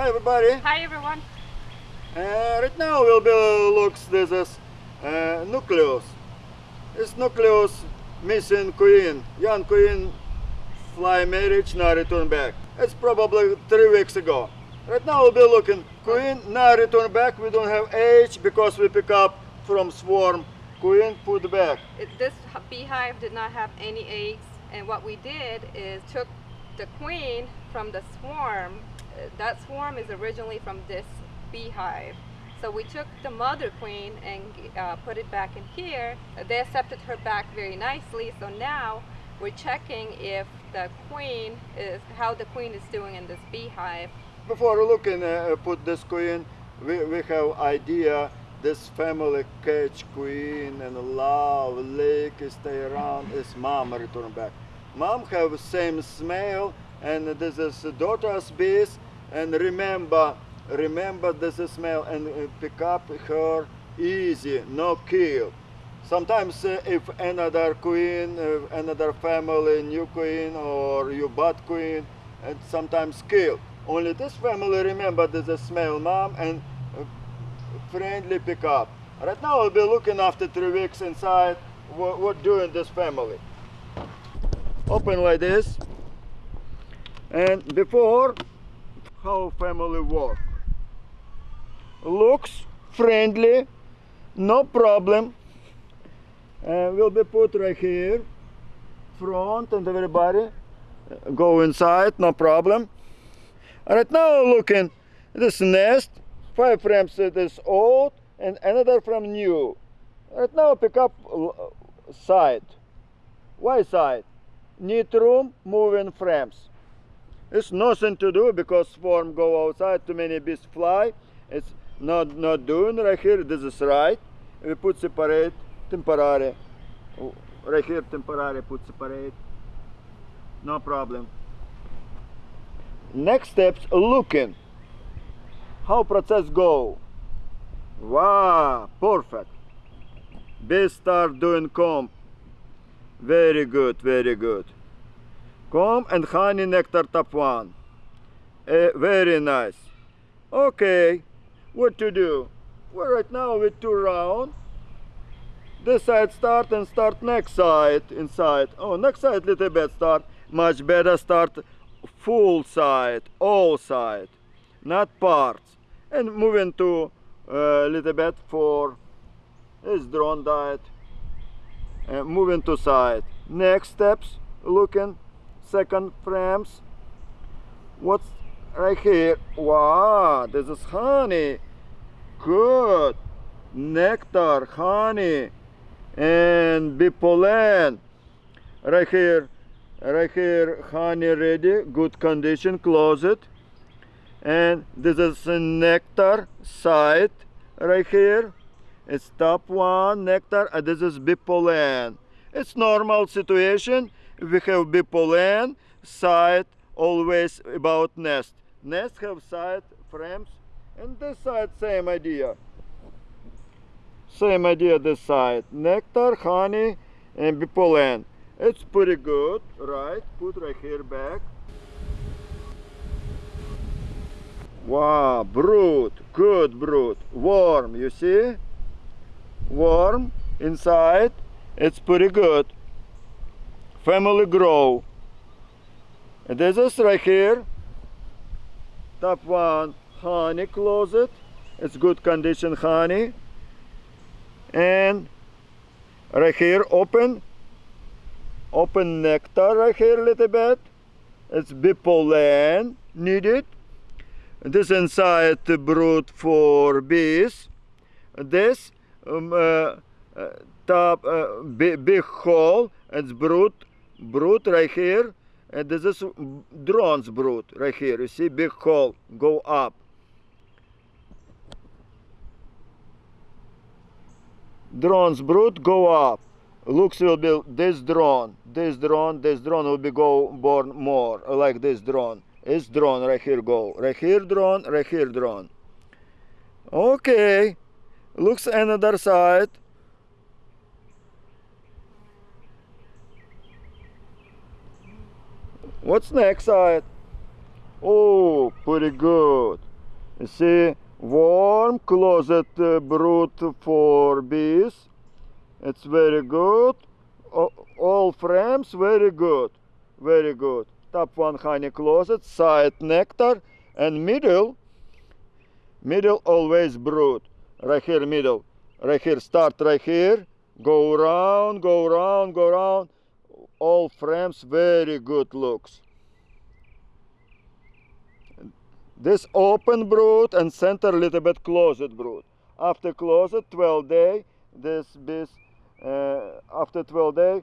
Hi everybody. Hi everyone. Uh, right now we'll be looks this is uh, nucleus. It's nucleus missing queen. Young queen fly marriage now return back. It's probably three weeks ago. Right now we'll be looking queen now return back. We don't have age because we pick up from swarm. Queen put back. This beehive did not have any eggs, and what we did is took the queen from the swarm. That swarm is originally from this beehive. So we took the mother queen and uh, put it back in here. They accepted her back very nicely. So now we're checking if the queen is how the queen is doing in this beehive. Before looking uh, put this queen, we, we have idea this family catch queen and love lake stay around is mom return back. Mom have same smell and this is daughter's bees and remember remember this smell and uh, pick up her easy no kill. Sometimes uh, if another queen, uh, another family, new queen or you bad queen, and sometimes kill. Only this family remember a smell mom and uh, friendly pick up. Right now I'll be looking after three weeks inside what, what doing this family. Open like this. And before how family work. Looks friendly, no problem. And will be put right here, front and everybody uh, go inside, no problem. Right now looking this nest, five frames it is old and another from new. Right now pick up side. Why side? Need room, moving frames. It's nothing to do because swarm go outside, too many bees fly. It's not not doing right here. This is right. We put separate temporary. Right here temporary put separate. No problem. Next steps looking. How process go? Wow, perfect. Bees start doing comb. Very good, very good. Comb and honey nectar top one. Eh, very nice. Okay, what to do? Well, right now with two round. This side start and start next side inside. Oh, next side little bit start. Much better start full side, all side, not parts. And moving to a little bit for is drone diet. Uh, moving to side. Next steps, looking second frames. What's right here? Wow, this is honey. Good. Nectar, honey, and bee pollen. Right here, right here, honey ready, good condition, close it. And this is a nectar side right here. It's top one nectar, and this is bee pollen. It's normal situation. We have pollen side always about nest. Nest have side frames, and this side same idea. Same idea this side. Nectar, honey, and pollen. It's pretty good, right? Put right here back. Wow, brood, good brood. Warm, you see? Warm inside. It's pretty good. Family grow. And this is right here. Top one, honey closet. It's good condition honey. And right here, open. Open nectar right here a little bit. It's bee pollen needed. This inside the brood for bees. This um, uh, uh, top uh, big hole. It's brood, brood right here. And this is drone's brood right here. You see big hole go up. Drone's brood go up. Looks will be this drone, this drone, this drone will be go born more like this drone. It's drone right here go. Right here drone, right here drone. Okay. Looks another side. What's next side? Oh, pretty good. You see, warm closet uh, brood for bees. It's very good. O- all frames very good, very good. Top one honey closet, side nectar, and middle. Middle always brood. Right here, middle. Right here, start right here. Go around, go around, go around. All frames very good looks. This open brood and center little bit closet brood. After closet 12 day, this bees uh, after 12 day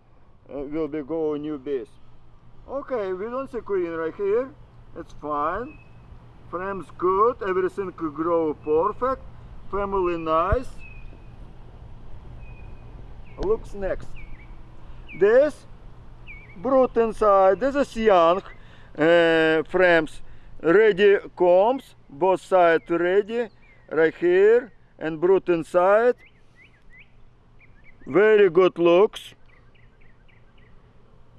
uh, will be go new bees. Okay, we don't see queen right here. It's fine. Frames good, everything could grow perfect. Family nice. Looks next. This brood inside. This is young uh, frames ready combs both sides ready right here and brood inside very good looks.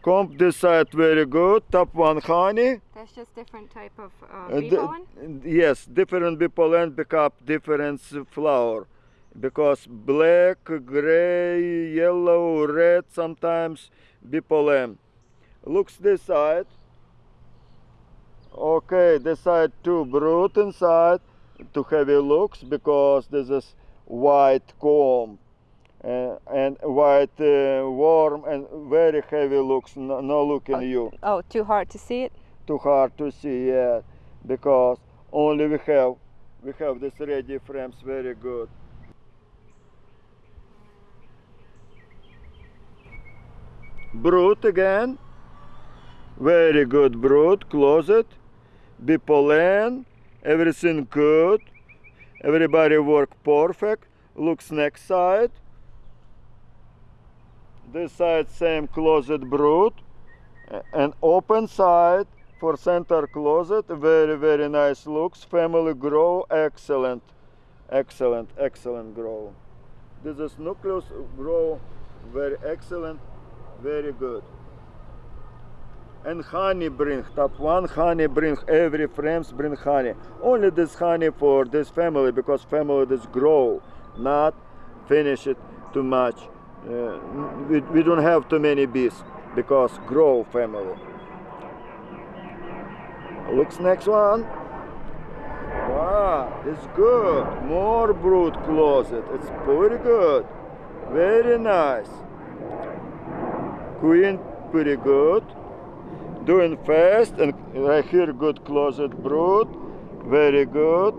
Comb this side very good. Top one honey. That's just different type of Uh, uh, bee pollen? yes different bee pollen pick up different flower. Because black gray yellow red sometimes bee pollen looks this side. Okay this side too brood inside to heavy looks because this is white comb uh, and white uh, warm and very heavy looks no, no look in you. Oh, too hard to see it? too hard to see yet because only we have we have this ready frames very good. Brood again very good brood closet bee pollen everything good. Everybody work perfect looks next side. This side same closet brood and open side for center closet very very nice looks. Family grow excellent excellent excellent grow. This is nucleus grow very excellent very good and honey bring top one honey bring every frames bring honey. Only this honey for this family because family this grow not finish it too much. Uh, we, we don't have too many bees because grow family. Looks next one. Wow it's good. More brood closet. It's pretty good. Very nice. Queen pretty good doing fast and right here good closet brood. Very good.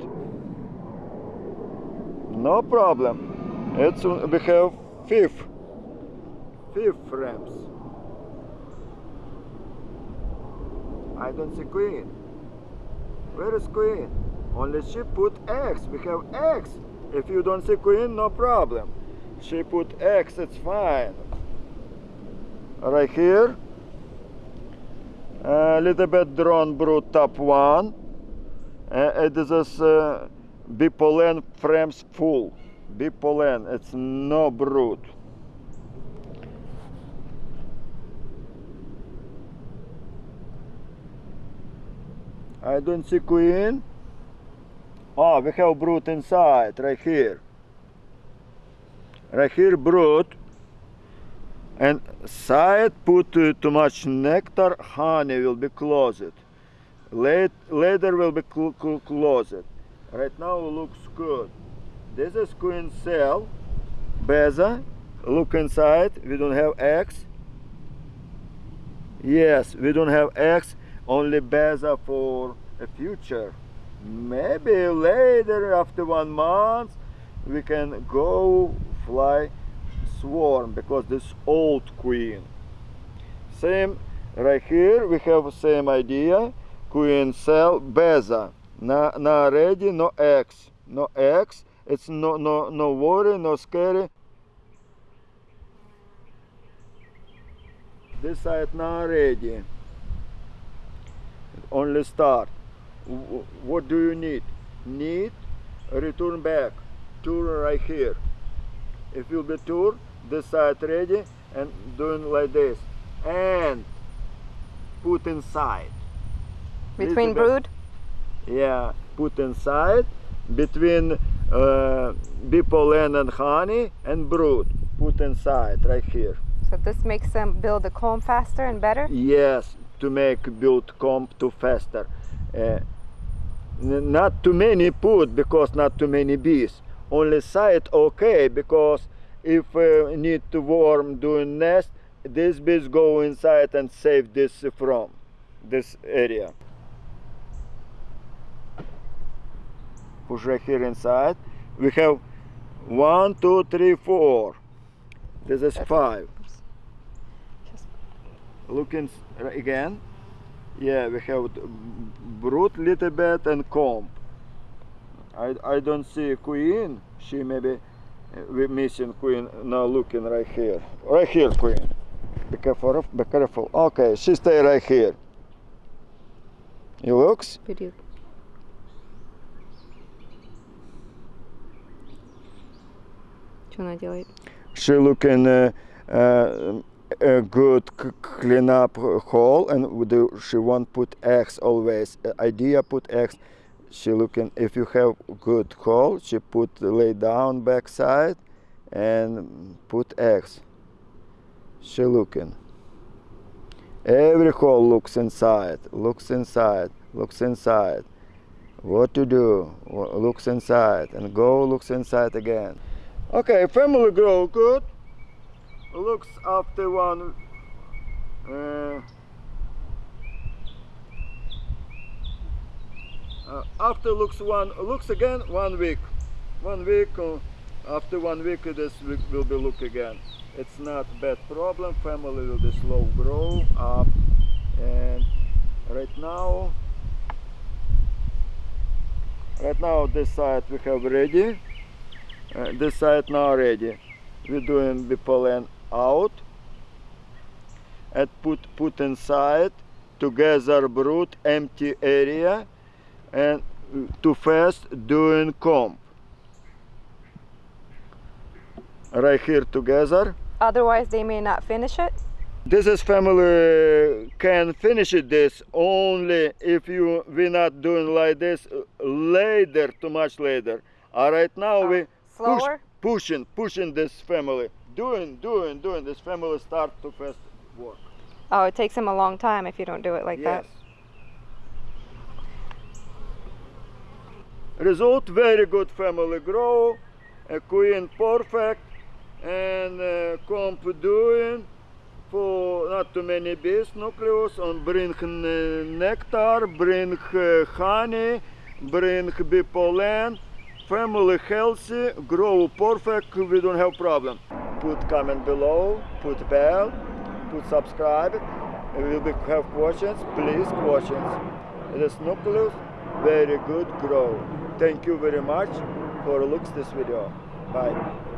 No problem. It's uh, we have fifth. Fifth frames I don't see queen. Where is queen? Only she put eggs we have eggs if you don't see queen no problem. She put eggs it's fine. Right here a little bit drone brood top one. Uh, it is uh, bee pollen frames full. Bee pollen it's no brood. I don't see queen. Oh we have brood inside right here. Right here brood and side put uh, too much nectar honey will be closed. Late, later will be cl- cl- closed. Right now looks good. This is queen cell beza. Look inside. We don't have eggs yes we don't have eggs only beza for a future. Maybe later after one month we can go fly swarm because this old queen. Same right here we have same idea queen cell beza. Na, ready no eggs no eggs it's no no no worry no scary. This side now ready. Only start. What do you need? Need return back. Tour right here. If you'll be tour this side ready and doing like this and put inside Between brood? yeah put inside between uh, bee pollen and honey and brood. Put inside right here. So this makes them build the comb faster and better? Yes, to make build comb to faster. Uh, not too many put because not too many bees. Only side okay because if uh, need to worm doing nest, these bees go inside and save this from this area. Push right here inside. We have one, two, three, four. This is five. Looking again yeah we have brood little bit and comb I, I don't see queen she maybe uh, we missing queen now looking right here right here queen be careful be careful okay she stay right here it looks Video. Что она делает? she looking uh, uh, a good c- clean up hole and with the, she won't put eggs always Uh, idea put eggs she looking if you have good hole she put lay down backside and put eggs. She looking. Every hole looks inside looks inside looks inside. What to do? Looks inside and go looks inside again. Okay family grow good. Looks after one uh, uh, after looks one looks again one week. One week uh, after one week this week will be look again. It's not bad problem. Family will be slow grow up. And right now right now this side we have ready. Uh, this side now ready. We're doing the pollen out. And put put inside together brood empty area. And to fast doing comb right here together. Otherwise, they may not finish it. this is family can finish this. Only if you we not doing like this later too much later. All right now oh, we push, pushing pushing this family. Doing doing doing this family start to fast work. Oh, it takes them a long time if you don't do it like yes. that. Result very good family grow a queen perfect and uh, comp doing for not too many bees nucleus and bring n- nectar bring uh, honey bring bee pollen family healthy grow perfect we don't have problem. Put comment below put bell put subscribe. If you have questions please questions. It is nucleus very good grow thank you very much for looks this video. Bye